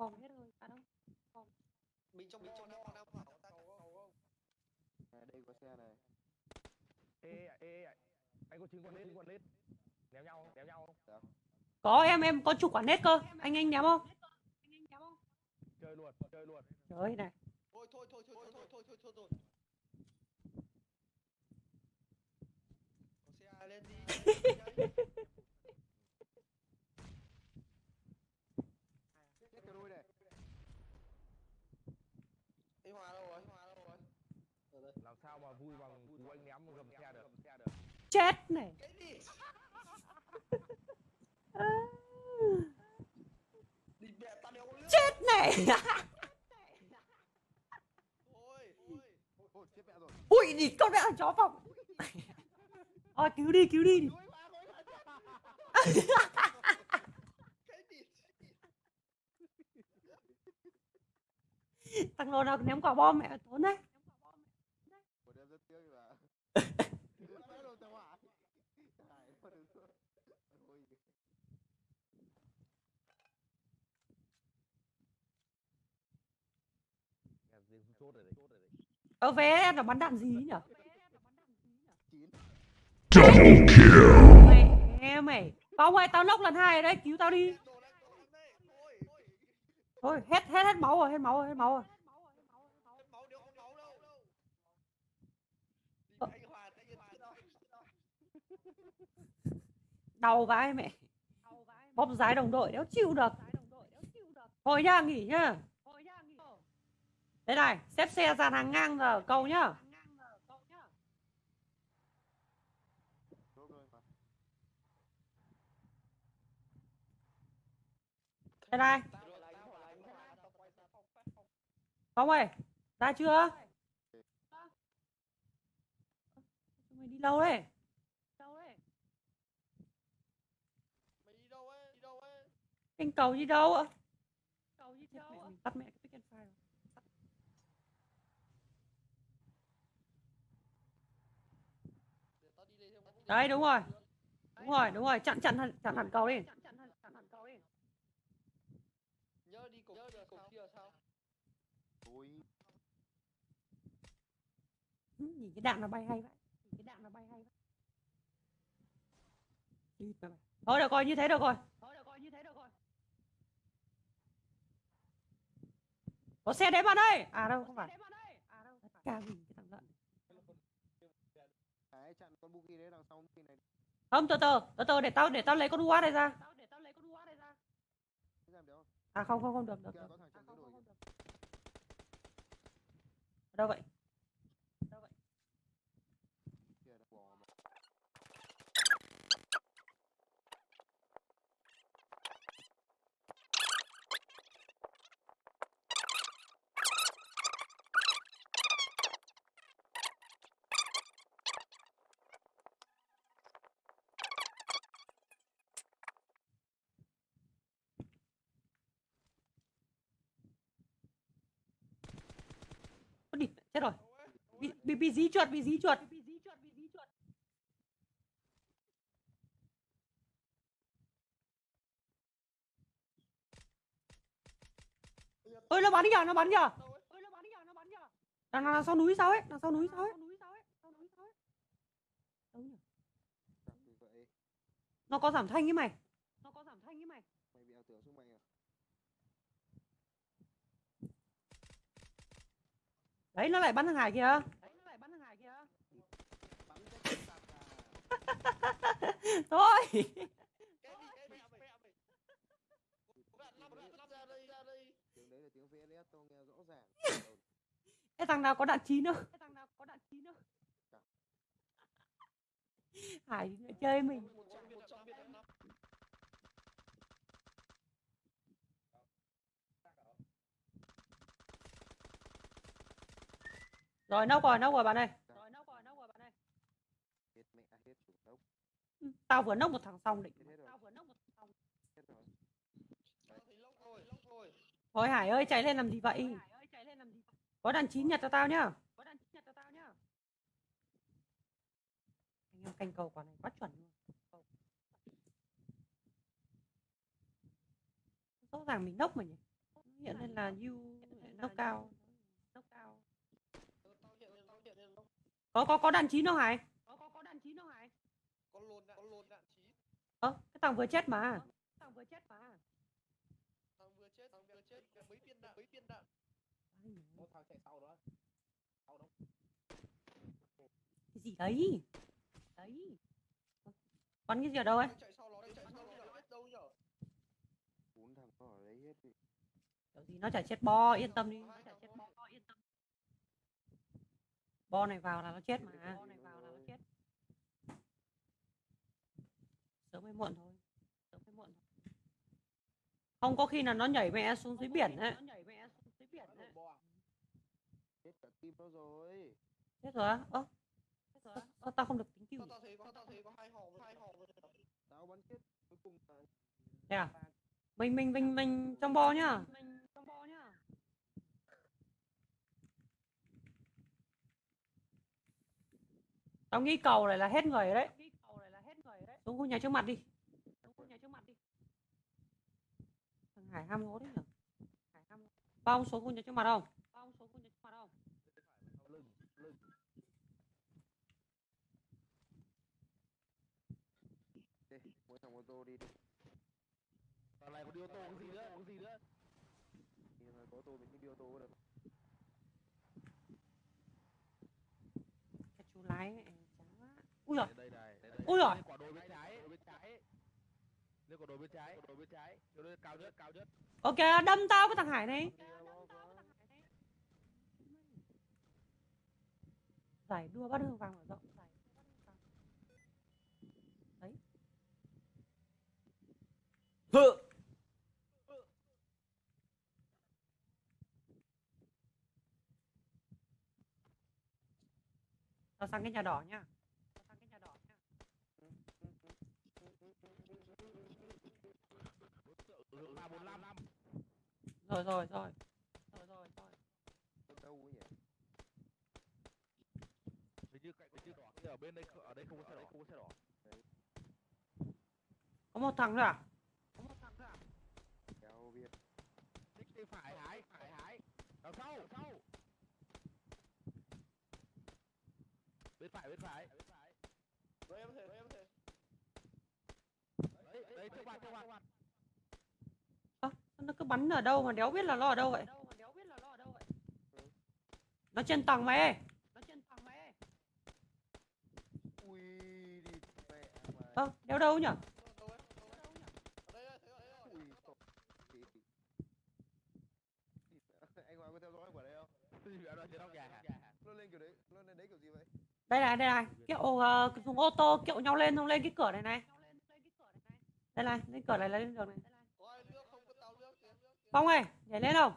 bom hết rồi à đâu mình trong mình trong đang đang bảo ta À, đây có xe này. ê ê ê, anh có chứng quần lết chứng quần lết ném nhau ném nhau có em em có chủ quản nét cơ anh anh ném không chơi luôn chơi luôn trời ơi này thôi thôi thôi thôi thôi thôi thôi thôi thôi chết này. Chết này. Ui đi con mẹ chó phòng. À, cứu đi cứu đi. Thằng lồn nào ném quả bom mẹ tốn đấy. Ơ vé nó bắn đạn gì nhỉ? Double kill. Mẹ em mày. Tao ơi, tao nốc lần hai đấy, cứu tao đi. Thôi, hết hết hết máu rồi, hết máu rồi, hết máu rồi. Ờ. Đau vai mẹ. Bóp giái đồng đội, đéo chịu được. Thôi nha, nghỉ nhá thế này, xếp xe dàn hàng ngang giờ cầu nhá. Đây thế này. Phong ơi, ra chưa? Mày đi lâu đấy Anh cầu đâu đi đâu ạ? cầu đi đâu ạ tắt mẹ cái pick and fire rồi. để tao đi đây thêm đấy đúng rồi. Đúng rồi đúng rồi. Chặn chặn hẳn- chặn hẳn cầu đi. Nhớ đi cổng nhớ đi cổng kia sao? Ừ, nhìn cái đạn nó bay hay vậy. Nhìn cái đạn nó bay hay vậy. Thôi được rồi như thế được rồi. Có xe đến bạn ơi. À đâu không phải. ca gì cái thằng lợn Hải chặn con Buki đấy đằng sau Buki này. Không từ từ từ từ để tao để tao lấy con UAZ này ra Thế làm được không? à không không không được được, được. chặn cái đuổi kìa. ở đâu vậy Kìa, đã bỏ mà. Ôi đi chết rồi. Bị bị bị dí chuột, bị dí chuột. Ôi, nó bắn đi nhở nó bắn nhở đâu ấy đằng đằng sau núi sao ấy đằng sau núi sao ấy. Nó có giảm thanh ấy Mày. ấy nó lại bắn thằng Hải kìa. Thôi. cái thằng nào có đạn chín không? Hải chơi mình. Rồi nốc rồi nốc rồi bạn ơi. Hết mẹ, hết chủ tốc. Tao vừa nốc một thằng xong định. Tao rồi. Thôi hải ơi chạy lên làm gì vậy? Có đạn chín nhặt cho tao nhá. Anh em canh cầu quả này quá chuẩn luôn. Rõ ràng mình nốc mà nhỉ? Hiện lên là you nốc cao nốc cao Tao hiện lên, tao hiện lên đâu? Có có có đạn chín đâu hải có có có đạn chín đâu hải Có lồn đạn, có lồn đạn chí. ơ cái thằng vừa chết mà. Thằng vừa chết mà. Thằng vừa chết, thằng vừa chết, có mấy viên đạn, mấy viên đạn. một thằng chạy sau đó. Sau đó. Cái gì đấy? Đấy. Bắn cái gì ở đâu ấy? Thằng chạy sau nó, thằng chạy sau nó là biết đâu nhở? bốn thằng nó ở đấy hết đi. Kiểu gì nó chả chết bo yên tâm đi. Nó chả chết bo yên tâm bo này vào là nó chết mà. Bo này vào là nó chết. Sớm hay muộn thôi. Sớm hay muộn thôi. Không có khi là nó nhảy mẹ xuống dưới biển ấy. nó nhảy mẹ xuống dưới biển ấy. hết cả tim nó rồi. Chết rồi á? Ơ. Ơ, ơ, tao không được tính cứu Tao, thấy có, tao thấy có hai hòm, hai hòm rồi. tao bắn chết cuối cùng là thế à? mình mình mình mình trong bo nhá. Mình trong bo nhá tao nghĩ cầu này là hết người rồi đấy. Xuống khu nhà trước mặt đi. Xuống khu nhà trước mặt đi. Thằng hải ham hố đấy nhở? Hải ham phong xuống khu nhà trước mặt không? Bao xuống khu nhà trước mặt không? Lưng mỗi thằng ô tô đi đi. Thằng này có đi ô tô cái gì nữa cái gì nữa? Thì có ô tô mình đi ô tô được cái chú lái này chán quá ui giời. Ui giời. quả đồi bên trái. Bên trái. Lên quả đồi bên trái. Quả đồi bên trái. Chỗ đây cao nhất cao nhất. Ok đâm tao cái thằng hải này. Giải đua bắt hương vàng mở rộng. Đấy. Hự. tao sang cái nhà đỏ nhá tao sang cái nhà đỏ nhá hướng ba bốn năm rồi rồi rồi. Rồi rồi rồi. Đâu nhỉ? Hình như cạnh hình như đỏ ở bên đây không- ở đây không có xe đỏ. không có xe đỏ. Có một thằng nữa à? Có một thằng nữa à? Kéo biết. Thích đi phải hái phải hái. Đằng sau. Đằng sau. Bên phải bên phải Rồi em thể, rồi em thể. đấy đấy trước mặt trước mặt Ơ, nó cứ bắn ở đâu mà đéo biết là nó ở đâu vậy? Nó trên tầng mày nó trên tầng mày ơi ui đi mẹ mà. Ơ đéo đâu nhỉ Đâu ấy, đâu ấy. Ở đây, này đây này. Kiểu uh, dùng ô tô kiệu nhau lên không lên cái cửa này này. Đây này lên cửa này là lên đường này Có ai nước không? Có tao nước kìa. Phong ơi nhảy lên không?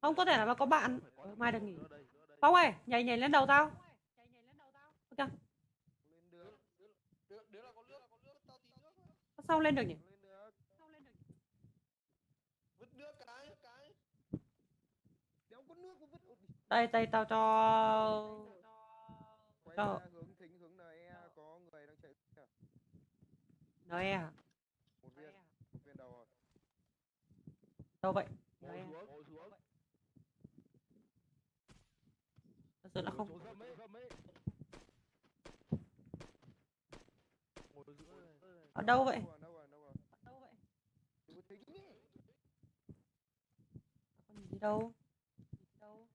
Không có thể là có bạn. Phải có Ừ, từ mai được nghỉ. Đây, đây. phong ơi nhảy nhảy lên đầu tao. Ok. Tao sao lên được nhỉ? Lên được Vứt nước cái, cái. đéo đâu vậy? Thật sự là không ở đâu vậy? Đâu rồi đâu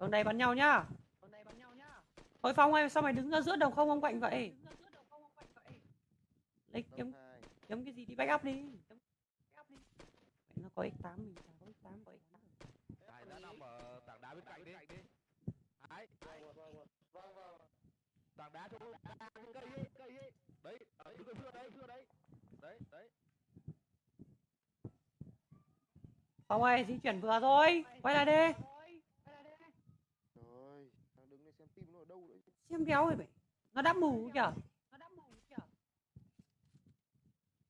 đường này bắn nhau nhá. Đường này bắn nhau nhá. Thôi phong ơi sao mày đứng ra giữa đồng không ông quạnh vậy? Lấy kiếm kiếm cái gì đi back up đi Kiếm back up đi mẹ nó có x8 mình chả có x8 có x8 Hải đã nằm ở tảng đá bên cạnh đi. Hải Vâng, vâng, vâng. Vâng, vâng. tảng đá chỗ cái cây ấy cây ấy đấy ở đứng ở giữa đấy giữa đấy. Đấy đấy. Phong ơi di chuyển vừa thôi. Quay lại đi. Rồi thằng đứng đây xem tim nó ở đâu đấy. Xem đéo rồi mày. Nó đã mù kìa.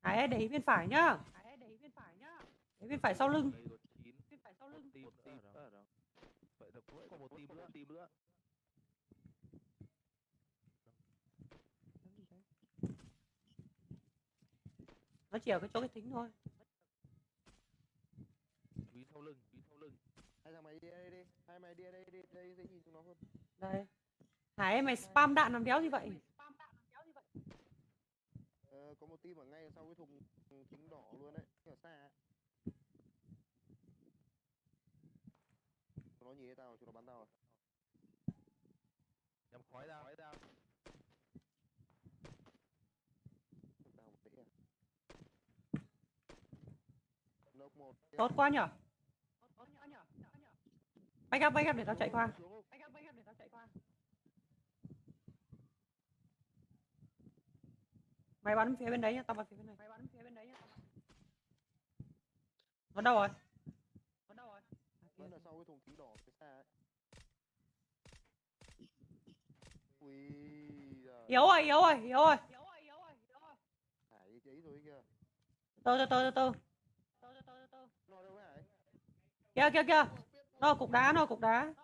Hải ý bên phải nhá ý bên phải sau lưng. Bên phải sau lưng. Ở đâu? Vậy là cũng còn một tim nữa. tim nữa. Nó chỉ ở cái chỗ cái thính thôi. Chú ý sau lưng, chú ý sau lưng. hai thằng mày đi đây đi. Hai mày đi đây đi. Đây dễ nhìn chúng nó hơn. Đây. Hải mày spam đạn làm đéo gì vậy. Ờ, có một team ở ngay sau cái thùng thùng kính đỏ luôn đấy. Ở xa. ấy. gì tao, chúng nó bắn tao à? rồi. Nhắm khói tao. Khói tao. À. Tốt quá nhở. Back up, back up để tao chạy qua. Back up, back up để tao chạy qua. Mày bắn phía bên đấy nha, tao bắn phía bên này. Mày bắn phía bên đấy nha. Bắn đâu rồi? Yếu rồi yếu rồi yếu rồi. Từ từ từ từ từ nó đâu hải kia kia kia nó cục đá nó cục đá.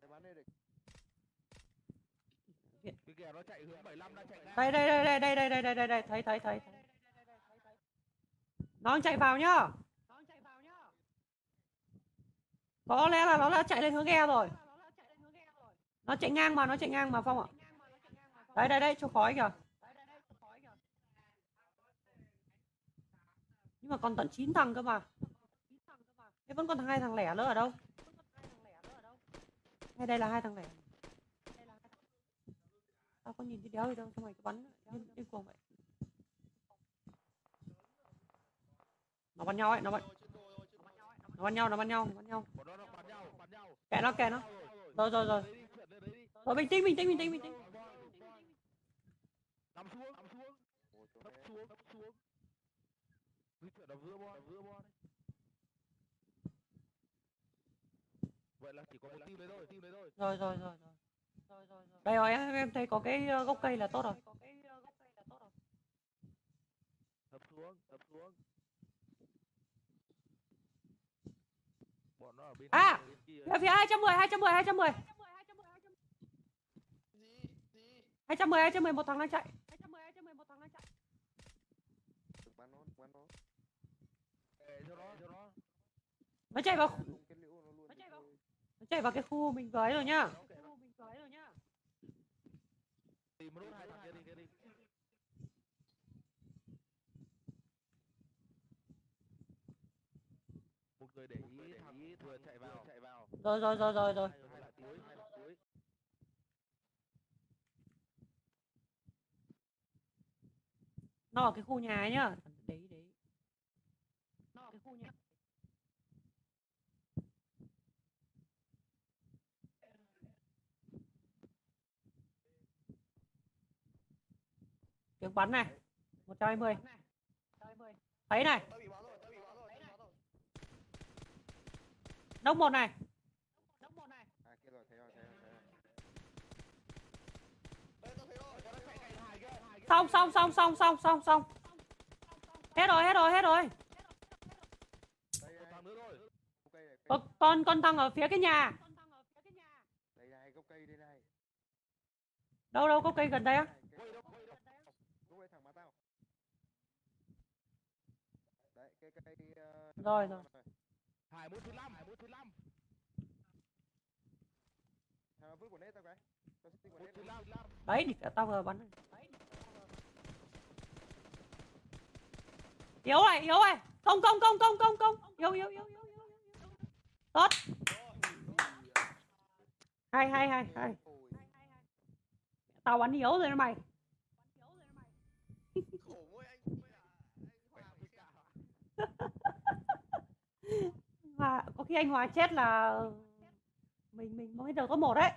Để bắn đây để Cái kìa nó chạy hướng 75 đang chạy ngang. đây đây đây đây đây đây đây đây đây. Đây thấy thấy thấy. Nó chạy vào nhá. Có lẽ là nó đã chạy lên hướng ghe rồi nó chạy ngang mà, nó chạy ngang mà, phong ạ. Đây đây đây cho khói kìa. Nhưng mà còn tận 9 thằng cơ mà. Thế vẫn còn hai thằng lẻ nữa ở đâu? Hay đây là hai thằng lẻ. Tao có nhìn thấy đéo gì đâu cho mày cứ bắn điên cuồng vậy. Nó bắn nhau ấy, nó bắn nó bắn nhau, nó bắn nhau nó bắn nhau Bọn nó nó bắn nhau. kệ nó kệ nó. Rồi rồi rồi. Thôi bình tĩnh, bình tĩnh, bình tĩnh, bình tĩnh. Nằm xuống, nằm xuống. nằm xuống, nằm xuống. Cứ chuyện đập giữa bo, đập giữa bo đấy. Vậy là chỉ có một team đấy thôi, team đấy thôi. Rồi, rồi, rồi, rồi. Rồi, rồi, rồi. Đây rồi em, thấy có cái ờ, gốc cây là tốt rồi. Có cái gốc cây là tốt rồi. Thấp xuống, thấp xuống. Bọn nó ở bên, à, bên kia. Phía 210, 210, 210. 210, 211 thằng đang chạy. 210, một thằng đang chạy. Bắn nó, bắn nó. Để cho nó, cho nó. Nó chạy vào Nó chạy vào. Nó chạy vào cái khu mình với rồi nhá. Khu mình với rồi để ý thằng vừa chạy vào, chạy vào. Rồi rồi rồi rồi rồi. Nó ở cái khu nhà ấy nhá. Đấy đấy. Nó ở cái khu nhà. Tiếng bắn này. 120 thấy này. Tao bị bắn xong xong xong xong xong xong xong. Hết rồi hết rồi hết rồi. Ô, con con thằng ở phía cái nhà. Đâu đâu có cây gần đây á? Rồi rồi. Đấy thì tao vừa bắn. Yếu này, yếu này. công công công công công không. Yếu yếu yếu yếu. Tốt. Hai hai hai hai. Tao bắn yếu rồi mày. Và có khi anh Hòa chết là mình mình mới được có một đấy.